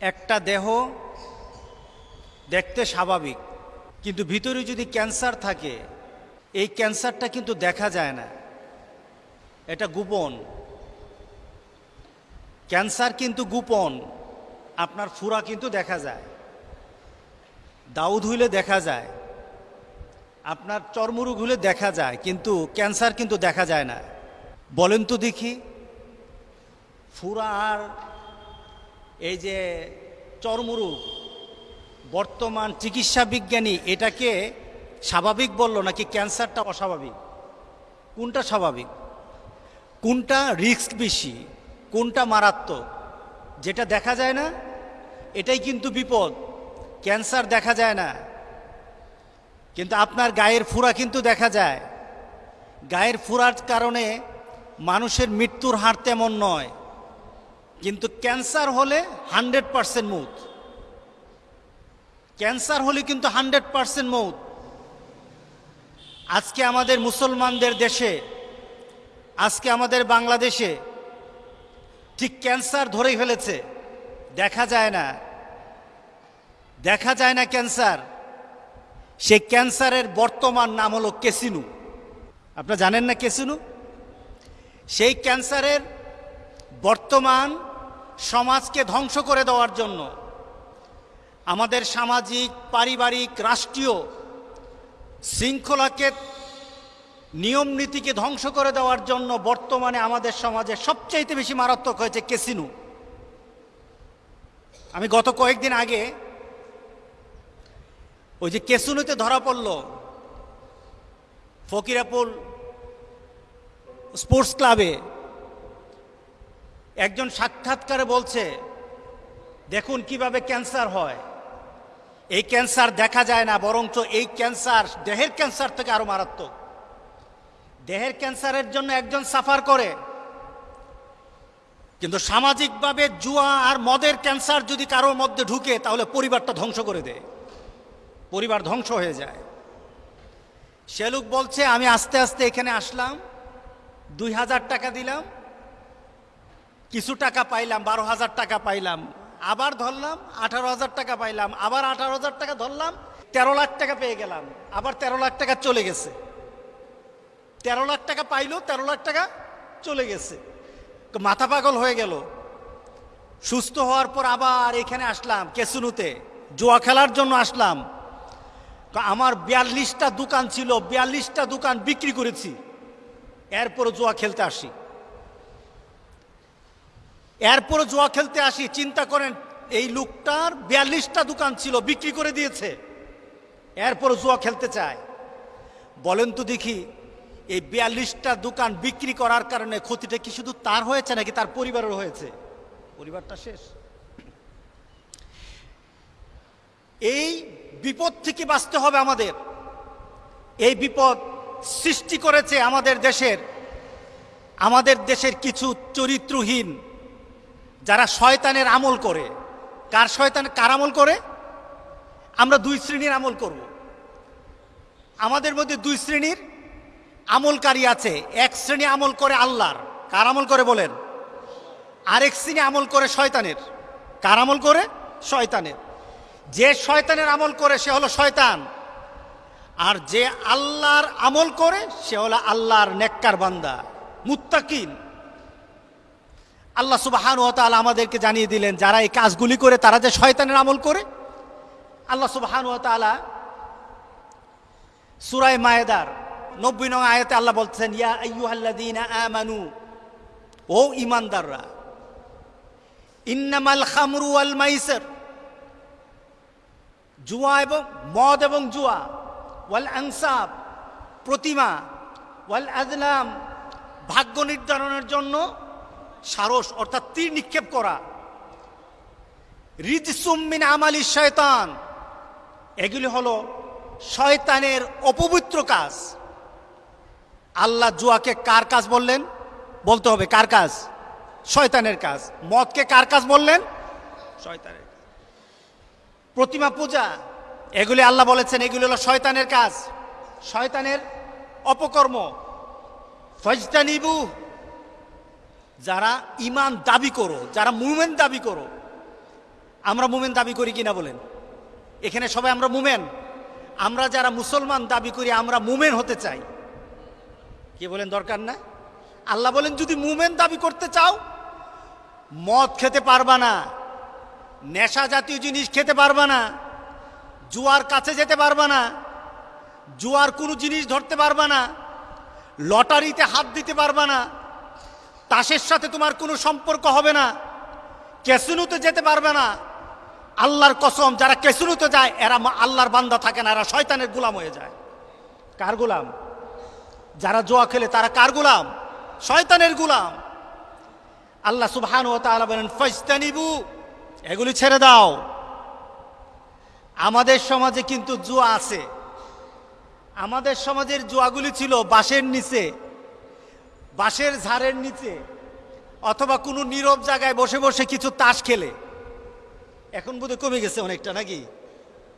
একটা দেহ দেখতে স্বাভাবিক, কিন্তু ভিতরে যদি ক্যান্সার থাকে, এই ক্যান্সারটা কিন্তু দেখা যায় না। এটা গোপন। ক্যান্সার কিন্তু গোপন। আপনার ফুরা কিন্তু দেখা যায়। দাউদ হইলে দেখা যায়। আপনার চর্মরোগ হলে দেখা যায়, কিন্তু ক্যান্সার কিন্তু দেখা যায় না। বলেন তো দেখি। ফুরা আর এই যে চর্মরোগ বর্তমান চিকিৎসা বিজ্ঞানী এটাকে স্বাভাবিক বলল নাকি ক্যান্সারটা অস্বাভাবিক? কোনটা স্বাভাবিক? কোনটা রিস্ক বেশি? কোনটা মারাত্মক? যেটা দেখা যায় না, এটাই কিন্তু বিপদ। ক্যান্সার দেখা যায় না। কিন্তু আপনার গায়ের ফুরা কিন্তু দেখা যায়। গায়ের ফুরার কারণে মানুষের মৃত্যুর হার তেমন নয়। কিন্তু ক্যান্সার হলে হান্ড্রেড পারসেন্ট মৌত। ক্যান্সার হলে কিন্তু হান্ড্রেড পারসেন্ট মৌত। আজকে আমাদের মুসলমানদের দেশে, আজকে আমাদের বাংলাদেশে ঠিক ক্যান্সার ধরেই ফেলেছে। দেখা যায় না। দেখা যায় না ক্যান্সার। সেই ক্যান্সারের বর্তমান নাম হলো কেসিনু আপনারা জানেন না কেসিনু সেই ক্যান্সারের বর্তমান সমাজকে ধ্বংস করে দেওয়ার জন্য। আমাদের সামাজিক, পারিবারিক, রাষ্ট্রীয় শৃঙ্খলাকে, নিয়ম নীতিকে ধ্বংস করে দেওয়ার জন্য বর্তমানে আমাদের সমাজে সবচাইতে বেশি মারাত্মক হয়েছে কেসিনু আমি গত কয়েকদিন আগে ওই যে কেসুনুতে ধরা পড়ল ফকিরাপুল স্পোর্টস ক্লাবে একজন সাক্ষাৎকারে বলছে, দেখুন কীভাবে ক্যান্সার হয়। এই ক্যান্সার দেখা যায় না, বরঞ্চ এই ক্যান্সার দেহের ক্যান্সার থেকে আরও মারাত্মক। দেহের ক্যান্সারের জন্য একজন সাফার করে, কিন্তু সামাজিকভাবে জুয়া আর মদের ক্যান্সার যদি কারোর মধ্যে ঢুকে, তাহলে পরিবারটা ধ্বংস করে দেয়। পরিবার ধ্বংস হয়ে যায়। সে লোক বলছে, আমি আস্তে আস্তে এখানে আসলাম, দুই হাজার টাকা দিলাম কিছু টাকা পাইলাম, বারো হাজার টাকা পাইলাম, আবার ধরলাম, আঠারো হাজার টাকা পাইলাম, আবার আঠারো হাজার টাকা ধরলাম, তেরো লাখ টাকা পেয়ে গেলাম, আবার তেরো লাখ টাকা চলে গেছে। তেরো লাখ টাকা পাইলো, তেরো লাখ টাকা চলে গেছে। মাথা পাগল হয়ে গেল। সুস্থ হওয়ার পর আবার এখানে আসলাম, কেসুনুতে। জুয়া খেলার জন্য আসলাম। আমার বিয়াল্লিশটা দোকান ছিল, বিয়াল্লিশটা দোকান বিক্রি করেছি। এরপরও জুয়া খেলতে আসি। এরপরও জুয়া খেলতে আসি, চিন্তা করেন, এই লোকটার বিয়াল্লিশটা দোকান ছিল, বিক্রি করে দিয়েছে। এরপরও জুয়া খেলতে চায়। বলেন তো দেখি, এই বিয়াল্লিশটা দোকান বিক্রি করার কারণে ক্ষতিটা কি শুধু তার হয়েছে নাকি তার পরিবারের হয়েছে? পরিবারটা শেষ। এই বিপদ থেকে বাঁচতে হবে আমাদের। এই বিপদ সৃষ্টি করেছে আমাদের দেশের আমাদের দেশের কিছু চরিত্রহীন যারা শয়তানের আমল করে। কার শয়তান কার আমল করে? আমরা দুই শ্রেণির আমল করব। আমাদের মধ্যে দুই শ্রেণির আমলকারী আছে। এক শ্রেণি আমল করে আল্লাহর। কার আমল করে বলেন? আরেক শ্রেণি আমল করে শয়তানের। কার আমল করে? শয়তানের। যে শয়তানের আমল করে, সে হলো শয়তান। আর যে আল্লাহর আমল করে, সে হলো আল্লাহর নেককার বান্দা। মুত্তাকিন। আল্লাহ সুবাহান ও তাআলা আমাদেরকে জানিয়ে দিলেন, যারা এই কাজগুলি করে তারা যে শয়তানের আমল করে। আল্লাহ সুবাহান ও তাআলা সুরায় মায়েদার নব্বই নং আয়াতে আল্লাহ বলছেন ইয়া আইয়ুহাল্লাযীনা আমানু, ও ইমানদাররা ইন্নামাল খামরু ওয়াল মাইসির, জুয়া এবং মদ এবং জুয়া, ওয়াল আনসাব, প্রতিমা, ওয়াল আজলাম ভাগ্য নির্ধারণের জন্য সারস অর্থাৎ তীর নিক্ষেপ করা। রিজসুম্মিন আমালি শয়তান। এগুলি হলো শয়তানের অপবিত্র কাজ। আল্লাহ জুয়াকে কার কাজ বললেন? বলতে হবে কার কাজ? শয়তানের কাজ। মদকে কার কাজ বললেন? শয়তানের প্রতিমা পূজা। এগুলি আল্লাহ বলেছেন এগুলি হলো শয়তানের কাজ। শয়তানের অপকর্ম। ফজতানিবু যারা ইমান দাবি করো, যারা মুমেন দাবি করো, আমরা মুমেন দাবি করি কিনা বলেন? এখানে সবাই আমরা মুমেন। আমরা যারা মুসলমান দাবি করি, আমরা মুমেন হতে চাই। কি বলেন দরকার না? আল্লাহ বলেন, যদি মুমেন দাবি করতে চাও, মদ খেতে পারবা না, নেশা জাতীয় জিনিস খেতে পারবা না, জুয়ার কাছে যেতে পারবা না, জুয়ার কোনো জিনিস ধরতে পারবা না, লটারিতে হাত দিতে পারবা না তাসের সাথে তোমার কোনো সম্পর্ক হবে না। ক্যাসিনোতে যেতে পারবে না। আল্লাহর কসম, যারা ক্যাসিনোতে যায়, এরা আল্লাহর বান্দা থাকে না, এরা শয়তানের গোলাম হয়ে যায়। কার গোলাম? যারা জোয়া খেলে, তারা কার গোলাম? শয়তানের গোলাম। আল্লাহ সুবহান ও তাআলা বলেন ফাইস্তানিবু এগুলি ছেড়ে দাও। আমাদের সমাজে কিন্তু জুয়া আছে। আমাদের সমাজের জুয়াগুলি ছিল বাঁশের নিচে। বাঁশের ঝাড়ের নিচে অথবা কোনো নীরব জায়গায় বসে বসে কিছু তাস খেলে। এখন বোধহয় কমে গেছে অনেকটা, নাকি?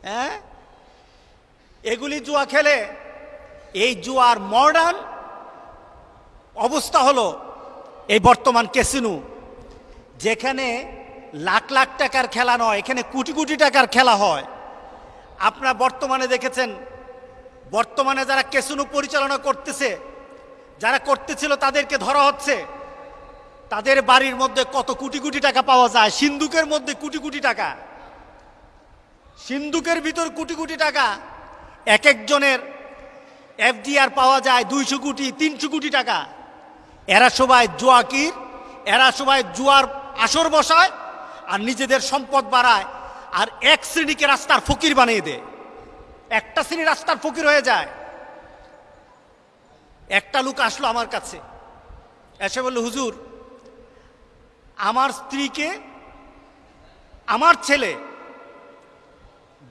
হ্যাঁ? এগুলি জুয়া খেলে, এই জুয়ার মডার্ন অবস্থা হলো এই বর্তমান ক্যাসিনো, যেখানে লাখ লাখ টাকার খেলা নয়, এখানে কোটি কোটি টাকার খেলা হয়। আপনারা বর্তমানে দেখেছেন, বর্তমানে যারা ক্যাসিনো পরিচালনা করতেছে যারা করতেছিল তাদেরকে ধরা হচ্ছে। তাদের বাড়ির মধ্যে কত কোটি কোটি টাকা পাওয়া যায়? সিন্ধুকের মধ্যে কোটি কোটি টাকা। সিন্ধুকের ভিতর কোটি কোটি টাকা। এক একজনের এফডিআর পাওয়া যায় দুইশো কোটি, তিনশো কোটি টাকা। এরা সবাই জুয়াকির, এরা সবাই জুয়ার আসর বসায় আর নিজেদের সম্পদ বাড়ায় আর এক শ্রেণীকে রাস্তার ফকির বানিয়ে দেয়। একটা শ্রেণি রাস্তার ফকির হয়ে যায়। একটা লোক আসলো আমার কাছে। এসে বলল, হুজুর, আমার স্ত্রীকে, আমার ছেলে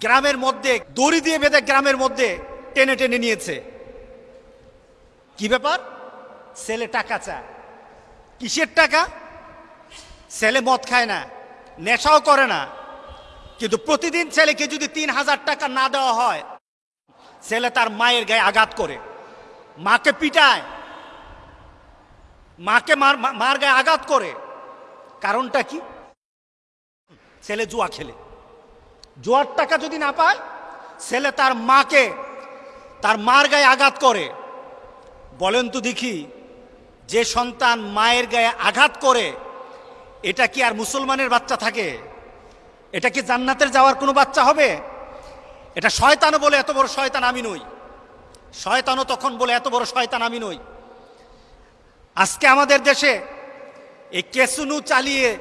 গ্রামের মধ্যে, দড়ি দিয়ে বেঁধে গ্রামের মধ্যে টেনে টেনে নিয়েছে। কি ব্যাপার? ছেলে টাকা চায়। কিসের টাকা? ছেলে মদ খায় না, নেশাও করে না। কিন্তু প্রতিদিন ছেলেকে যদি তিন হাজার টাকা না দেওয়া হয়, ছেলে তার মায়ের গায়ে আঘাত করে। মাকে পিটায়। মাকে মার মার গায়ে আঘাত করে। কারণটা কি? ছেলে জুয়া খেলে। জুয়ার টাকা যদি না পায়, ছেলে তার মাকে, তার মার গায়ে আঘাত করে। বলেন তো দেখি, যে সন্তান মায়ের গায়ে আঘাত করে, এটা কি আর মুসলমানের বাচ্চা থাকে? এটা কি জান্নাতের যাওয়ার কোনো বাচ্চা হবে? এটা শয়তানও বলে, এত বড় শয়তান আমি নই। শয়তানও তখন বলে, এত বড় শয়তান আমি নই। আজকে আমাদের দেশে এই কেসুনু চালিয়ে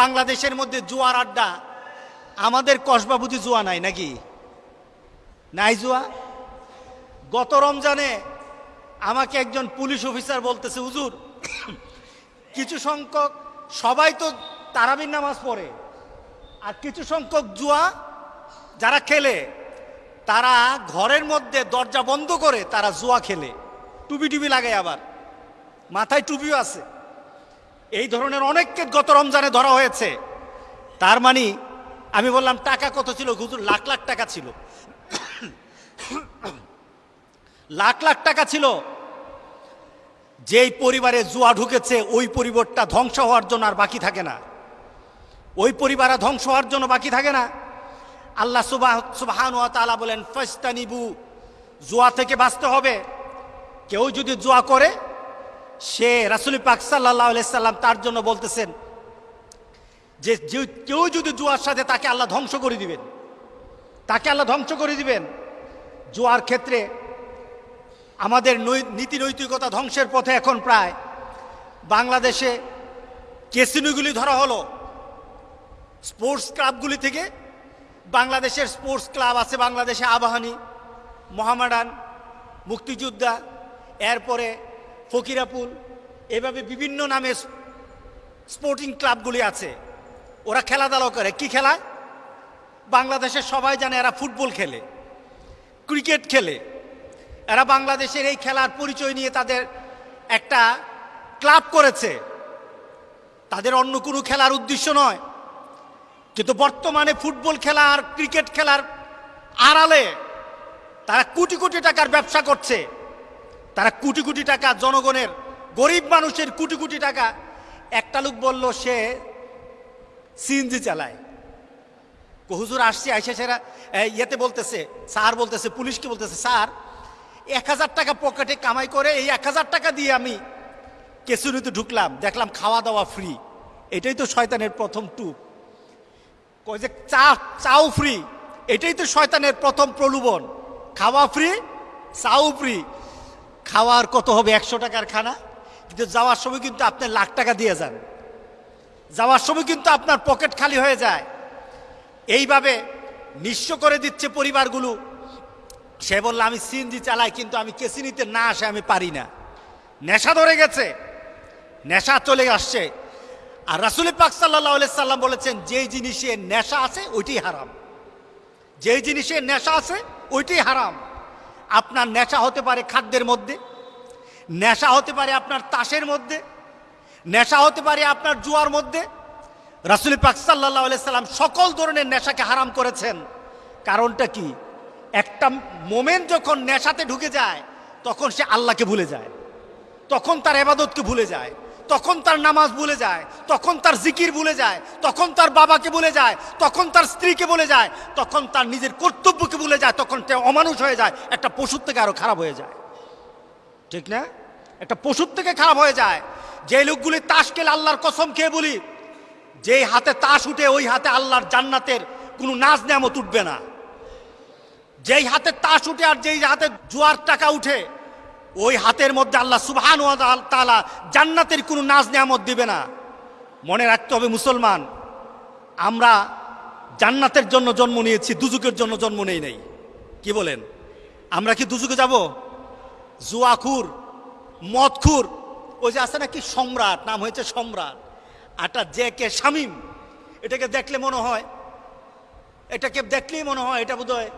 বাংলাদেশের মধ্যে জুয়ার আড্ডা, আমাদের কসবা বুঝি জুয়া নাই নাকি? নাই জুয়া? গত রমজানে আমাকে একজন পুলিশ অফিসার বলতেছে, হুজুর, কিছু সংখ্যক, সবাই তো তারাবির নামাজ পড়ে, আর কিছু সংখ্যক জুয়া যারা খেলে তারা ঘরের মধ্যে দরজা বন্ধ করে তারা জুয়া খেলে। টুপি টুপি লাগে আবার। মাথায় টুপিও আছে। এই ধরনের অনেককে গত রমজানে ধরা হয়েছে। তার মানে আমি বললাম, টাকা কত ছিল? হুজুর, লাখ লাখ টাকা ছিল। লাখ লাখ টাকা ছিল। যেই পরিবারে জুয়া ঢুকেছে, ওই পরিবারটা ধ্বংস হওয়ার জন্য আর বাকি থাকে না। ওই পরিবার ধ্বংস হওয়ার জন্য বাকি থাকে না। আল্লাহ সুবাহ সুবাহান তাআলা বলেন ফাস্তানিবু জুয়া থেকে বাঁচতে হবে। কেউ যদি জুয়া করে, সে রাসুল পাক সাল্লাহ সাল্লাম তার জন্য বলতেছেন যে কেউ যদি জুয়ার সাথে তাকে আল্লাহ ধ্বংস করে দিবেন, তাকে আল্লাহ ধ্বংস করে দিবেন, জুয়ার ক্ষেত্রে আমাদের নীতি নৈতিকতা ধ্বংসের পথে এখন প্রায়। বাংলাদেশে কেসিনোগুলি ধরা হলো। স্পোর্টস ক্লাবগুলি থেকে বাংলাদেশের স্পোর্টস ক্লাব আছে, বাংলাদেশে আবাহানি, মোহামেডান, মুক্তিযোদ্ধা, এরপরে ফকিরাপুল, এভাবে বিভিন্ন নামে স্পোর্টিং ক্লাবগুলি আছে। ওরা খেলাধুলা করে। কি খেলা? বাংলাদেশের সবাই জানে এরা ফুটবল খেলে, ক্রিকেট খেলে। এরা বাংলাদেশের এই খেলার পরিচয় নিয়ে তাদের একটা ক্লাব করেছে। তাদের অন্য কোনো খেলার উদ্দেশ্য নয়। কিন্তু বর্তমানে ফুটবল খেলা আর ক্রিকেট খেলার আড়ালে তারা কোটি কোটি টাকার ব্যবসা করছে। তারা কোটি কোটি টাকা জনগণের, গরিব মানুষের কোটি কোটি টাকা। একটা লোক বলল, সে সিএনজি চালায়। হুজুর, আসছে, আইসে, সেরা। ইয়েতে বলতেছে, স্যার বলতেছে পুলিশকে বলতেছে, স্যার, এক হাজার টাকা পকেটে কামাই করে এই এক হাজার টাকা দিয়ে আমি কেসুরিতে ঢুকলাম, দেখলাম খাওয়া দাওয়া ফ্রি। এটাই তো শয়তানের প্রথম টুপ। কয় যে চা, চাও ফ্রি এটাই তো শয়তানের প্রথম প্রলোভন। খাওয়া ফ্রি চাও ফ্রি খাওয়ার কত হবে? একশো টাকার খানা। কিন্তু যাওয়ার সময় কিন্তু আপনি লাখ টাকা দিয়ে যান। যাওয়ার সময় কিন্তু আপনার পকেট খালি হয়ে যায়। এইভাবে নিঃস্ব করে দিচ্ছে পরিবারগুলো। সে বলল, আমি সিএনজি চালাই, কিন্তু আমি কেসি নিতে না আসে, আমি পারি না। নেশা ধরে গেছে। নেশা চলে আসছে। আর রাসুল পাক সাল্লাহ সাল্লাম বলেছেন, যেই জিনিসে নেশা আছে, ওইটাই হারাম। যেই জিনিসে নেশা আছে, ওইটাই হারাম। আপনার নেশা হতে পারে খাদ্যের মধ্যে, নেশা হতে পারে আপনার তাসের মধ্যে, নেশা হতে পারে আপনার জুয়ার মধ্যে। রাসুল পাক সাল্লাহ সাল্লাম সকল ধরনের নেশাকে হারাম করেছেন। কারণটা কি? একটা মোমেন যখন নেশাতে ঢুকে যায়, তখন সে আল্লাহকে ভুলে যায়। তখন তার এবাদতকে ভুলে যায়। তখন তার নামাজ ভুলে যায়, তখন তার জিকির ভুলে যায়, তখন তার বাবাকে ভুলে যায়, তখন তার স্ত্রীকে বলে যায়, তখন তার নিজের কর্তব্যকে ভুলে যায়, তখন অমানুষ হয়ে যায়, একটা পশুর থেকে আরও খারাপ হয়ে যায়। ঠিক না? একটা পশুর থেকে খারাপ হয়ে যায়। যে লোকগুলি তাস খেলে আল্লাহর কসম খেয়ে বলি, যেই হাতে তাস উঠে ওই হাতে আল্লাহর জান্নাতের কোনো নাচ নেমত উঠবে না। যেই হাতে তাস উঠে আর যেই হাতে জোয়ার টাকা উঠে ওই হাতের মধ্যে আল্লাহ সুবহান তাআলা জান্নাতের কোনো নাজ নিয়ামত দিবে না। মনে রাখতে হবে মুসলমান, আমরা জান্নাতের জন্য জন্ম নিয়েছি দুজুকের জন্য জন্ম নেই নাই। কি বলেন? আমরা কি দুজুকে যাব? জুয়াখুর, মদখুর, ওই যে আছে নাকি সম্রাট, নাম হয়েছে সম্রাট। আটা যে কে শামিম, এটাকে দেখলে মনে হয়, এটাকে দেখলেই মনে হয়, এটা বোধহয়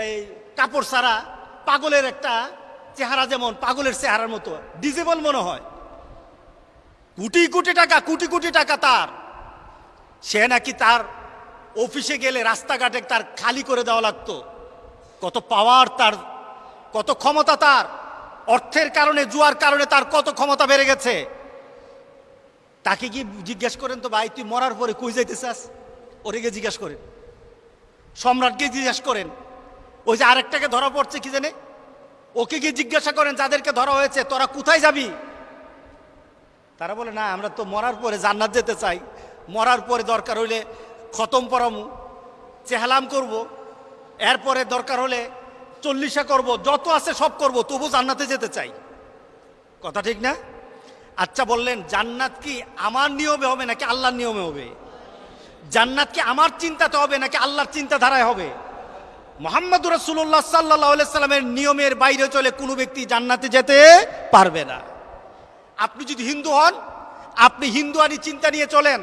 এই কাপড় সারা পাগলের একটা চেহারা যেমন পাগলের চেহারার মতো, ডিজেবল মনে হয়। কোটি কোটি টাকা, কোটি কোটি টাকা তার। সে নাকি তার অফিসে গেলে রাস্তাঘাটে তার খালি করে দেওয়া লাগতো। কত পাওয়ার তার, কত ক্ষমতা তার। অর্থের কারণে, জুয়ার কারণে তার কত ক্ষমতা বেড়ে গেছে। তাকে কি জিজ্ঞেস করেন তো, ভাই, তুই মরার পরে কই যাইতে চাস ওরে গিয়ে জিজ্ঞেস করেন। সম্রাটকে জিজ্ঞেস করেন। ওই যে আরেকটাকে ধরা পড়ছে কি জানে? ওকে গিয়ে জিজ্ঞাসা করেন, যাদেরকে ধরা হয়েছে, তোরা কোথায় যাবি? তারা বলে, না, আমরা তো মরার পরে জান্নাত যেতে চাই। মরার পরে দরকার হইলে খতম পরামু, চেহালাম করব। এরপরে দরকার হলে চল্লিশা করব, যত আছে সব করব, তবু জান্নাতে যেতে চাই। কথা ঠিক না? আচ্ছা বললেন, জান্নাত কি আমার নিয়মে হবে নাকি আল্লাহর নিয়মে হবে? জান্নাত কি আমার চিন্তাতে হবে নাকি আল্লাহর চিন্তাধারায় হবে? মোহাম্মদ রসুল্লাহ সাল্লাহ সাল্লামের নিয়মের বাইরে চলে কোনো ব্যক্তি জান্নাতে যেতে পারবে না। আপনি যদি হিন্দু হন, আপনি হিন্দুয়ানি চিন্তা নিয়ে চলেন।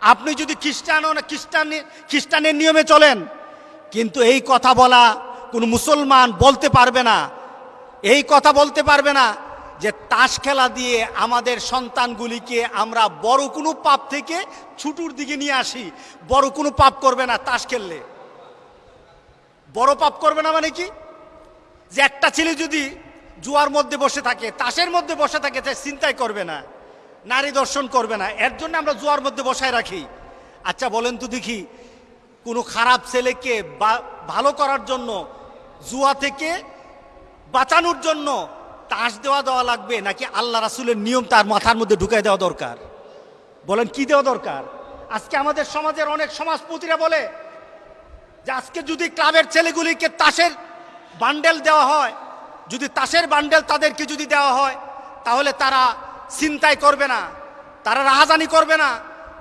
আপনি যদি খ্রিস্টান হন, খ্রিস্টান, খ্রিস্টানের নিয়মে চলেন। কিন্তু এই কথা বলা কোনো মুসলমান বলতে পারবে না। এই কথা বলতে পারবে না যে তাস খেলা দিয়ে আমাদের সন্তানগুলিকে আমরা বড় কোনো পাপ থেকে ছুটুর দিকে নিয়ে আসি। বড় কোনো পাপ করবে না তাস খেললে। বড় পাপ করবে না মানে কি? যে একটা ছেলে যদি জুয়ার মধ্যে বসে থাকে, তাসের মধ্যে বসে থাকে, সে চিন্তাই করবে না, নারী দর্শন করবে না। এর জন্য আমরা জুয়ার মধ্যে বসায় রাখি। আচ্ছা বলেন তো দেখি, কোনো খারাপ ছেলেকে ভালো করার জন্য, জুয়া থেকে বাঁচানোর জন্য তাস দেওয়া দেওয়া লাগবে, নাকি আল্লাহ রাসুলের নিয়ম তার মাথার মধ্যে ঢুকাই দেওয়া দরকার? বলেন, কি দেওয়া দরকার? আজকে আমাদের সমাজের অনেক সমাজপতিরা বলে যে আজকে যদি ক্লাবের ছেলেগুলিকে তাসের বান্ডেল দেওয়া হয়, যদি তাসের বান্ডেল তাদেরকে যদি দেওয়া হয়, তাহলে তারা চিন্তাই করবে না, তারা রাহাজানি করবে না,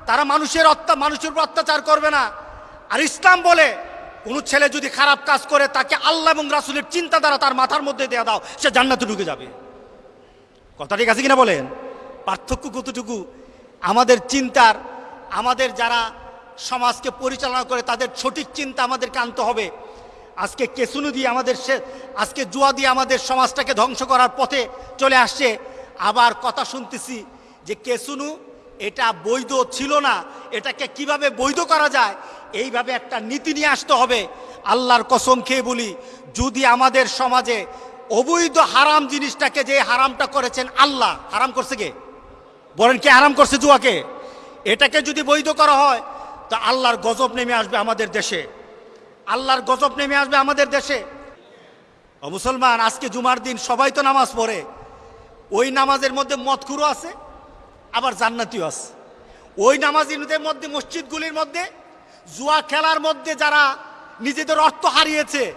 তারা মানুষের অত্যা মানুষের উপর অত্যাচার করবে না। আর ইসলাম বলে, কোনো ছেলে যদি খারাপ কাজ করে, তাকে আল্লাহ এবং রাসুলের চিন্তা দ্বারা তার মাথার মধ্যে দেওয়া দাও, সে জান্নাতে ঢুকে যাবে। কথা ঠিক আছে কিনা বলেন? পার্থক্য কতটুকু? আমাদের চিন্তার, আমাদের যারা সমাজকে পরিচালনা করে তাদের সঠিক চিন্তা আমাদেরকে আনতে হবে। আজকে কেসুনু দিয়ে আমাদের সে আজকে জুয়া দিয়ে আমাদের সমাজটাকে ধ্বংস করার পথে চলে আসছে। আবার কথা শুনতেছি যে কেসুনু এটা বৈধ ছিল না, এটাকে কীভাবে বৈধ করা যায়? এইভাবে একটা নীতি নিয়ে আসতে হবে। আল্লাহর কসম খেয়ে বলি, যদি আমাদের সমাজে অবৈধ হারাম জিনিসটাকে যে হারামটা করেছেন আল্লাহ, হারাম করছে কে? বলেন কে হারাম করছে জুয়াকে? এটাকে যদি বৈধ করা হয় তা আল্লাহর গজব নেমে আসবে আমাদের দেশে। আল্লাহর গজব নেমে আসবে আমাদের দেশে। ও মুসলমান, আজকে জুমার দিন সবাই তো নামাজ পড়ে। ওই নামাজের মধ্যে মদখুরও আছে, আবার জান্নাতিও আছে। ওই নামাজিদের মধ্যে, মসজিদগুলির মধ্যে, জুয়া খেলার মধ্যে যারা নিজেদের অর্থ হারিয়েছে,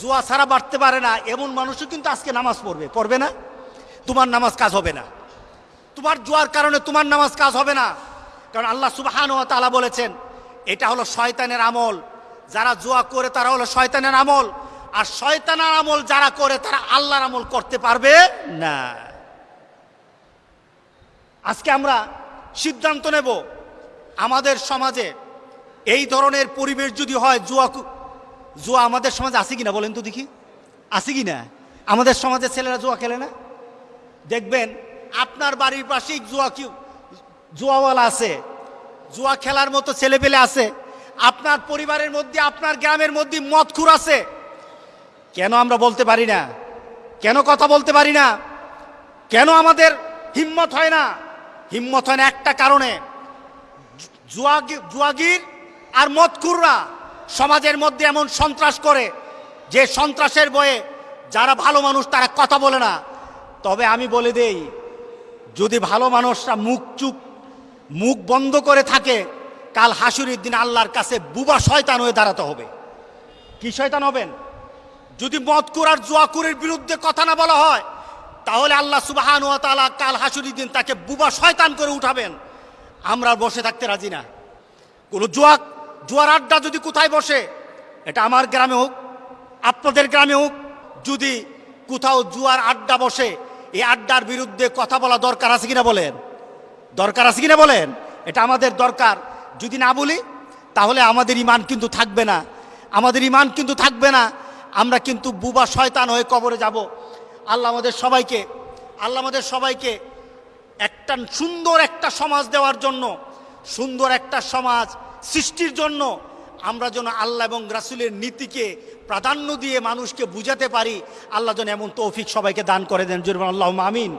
জুয়া ছাড়া বাড়তে পারে না। এমন মানুষও কিন্তু আজকে নামাজ পড়বে। পড়বে না? তোমার নামাজ কাজ হবে না। তোমার জুয়ার কারণে তোমার নামাজ কাজ হবে না। কারণ আল্লাহ সুবাহান তালা বলেছেন এটা হলো শয়তানের আমল। যারা জুয়া করে, তারা হলো শয়তানের আমল। আর শয়তানের আমল যারা করে, তারা আল্লাহর আমল করতে পারবে না। আজকে আমরা সিদ্ধান্ত নেব, আমাদের সমাজে এই ধরনের পরিবেশ যদি হয়, জুয়া জুয়া আমাদের সমাজে আছে কিনা বলেন তো দেখি। আছে কিনা? আমাদের সমাজে ছেলেরা জুয়া খেলে না? দেখবেন, আপনার বাড়ির পাশেই জুয়া কি জুয়াওয়ালা আছে। জুয়া খেলার মতো ছেলেপেলে আছে। আপনার পরিবারের মধ্যে, আপনার গ্রামের মধ্যে মদখুর আছে। কেন আমরা বলতে পারি না? কেন কথা বলতে পারি না? কেন আমাদের হিম্মত হয় না? হিম্মত হয় না একটা কারণে। জুয়াগি- জুয়াগির আর মদকুররা সমাজের মধ্যে এমন সন্ত্রাস করে, যে সন্ত্রাসের বয়ে যারা ভালো মানুষ তারা কথা বলে না। তবে আমি বলে দেই, যদি ভালো মানুষরা মুখ চুপ মুখ বন্ধ করে থাকে, কাল হাসুরির দিন আল্লাহর কাছে বুবা শয়তান হয়ে দাঁড়াতে হবে। কি শয়তান হবেন? যদি মদকুর আর জুয়াকুরের বিরুদ্ধে কথা না বলা হয়, তাহলে আল্লাহ সুবাহান ও তালা কাল হাসুরির দিন তাকে বুবা শয়তান করে উঠাবেন। আমরা বসে থাকতে রাজি না। কোনো জুয়া, জুয়ার আড্ডা যদি কোথায় বসে, এটা আমার গ্রামে হোক, আপনাদের গ্রামে হোক, যদি কোথাও জুয়ার আড্ডা বসে, এই আড্ডার বিরুদ্ধে কথা বলা দরকার আছে কিনা বলেন? দরকার আছে কিনা বলেন? এটা আমাদের দরকার। যদি না বলি, তাহলে আমাদের ইমান কিন্তু থাকবে না। আমাদের ইমান কিন্তু থাকবে না। আমরা কিন্তু বুবা শয়তান হয়ে কবরে যাব। আল্লাহ আমাদের সবাইকে, আল্লাহ আমাদের সবাইকে একটা সুন্দর একটা সমাজ দেওয়ার জন্য, সুন্দর একটা সমাজ সৃষ্টির জন্য আমরা যেন আল্লাহ এবং রাসুলের নীতিকে প্রাধান্য দিয়ে মানুষকে বুঝাতে পারি। আল্লাহ যেন এমন তৌফিক সবাইকে দান করে দেন। জরুর আল্লাহ আমিন।